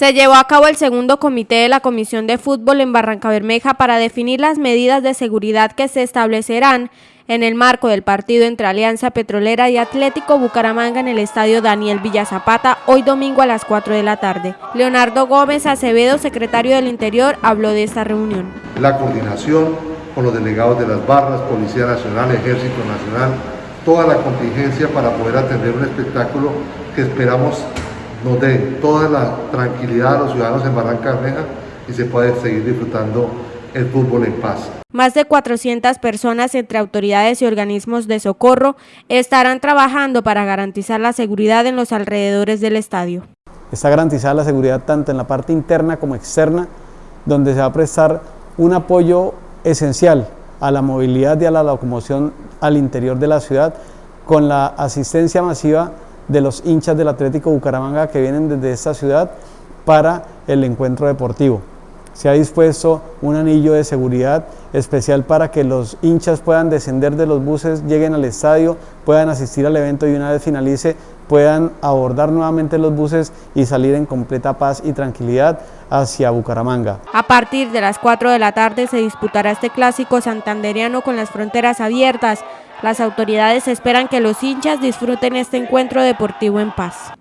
Se llevó a cabo el segundo comité de la Comisión de Fútbol en Barranca Bermeja para definir las medidas de seguridad que se establecerán en el marco del partido entre Alianza Petrolera y Atlético Bucaramanga en el estadio Daniel Villazapata, hoy domingo a las 4 de la tarde. Leonardo Gómez Acevedo, secretario del Interior, habló de esta reunión. La coordinación con los delegados de las barras, Policía Nacional, Ejército Nacional, toda la contingencia para poder atender un espectáculo que esperamos nos dé toda la tranquilidad a los ciudadanos en Barranca Bermeja y se puede seguir disfrutando el fútbol en paz. Más de 400 personas entre autoridades y organismos de socorro estarán trabajando para garantizar la seguridad en los alrededores del estadio. Está garantizada la seguridad tanto en la parte interna como externa, donde se va a prestar un apoyo esencial a la movilidad y a la locomoción al interior de la ciudad con la asistencia masiva de los hinchas del Atlético Bucaramanga que vienen desde esta ciudad para el encuentro deportivo. Se ha dispuesto un anillo de seguridad especial para que los hinchas puedan descender de los buses, lleguen al estadio, puedan asistir al evento y una vez finalice puedan abordar nuevamente los buses y salir en completa paz y tranquilidad hacia Bucaramanga. A partir de las 4 de la tarde se disputará este clásico santanderiano con las fronteras abiertas. Las autoridades esperan que los hinchas disfruten este encuentro deportivo en paz.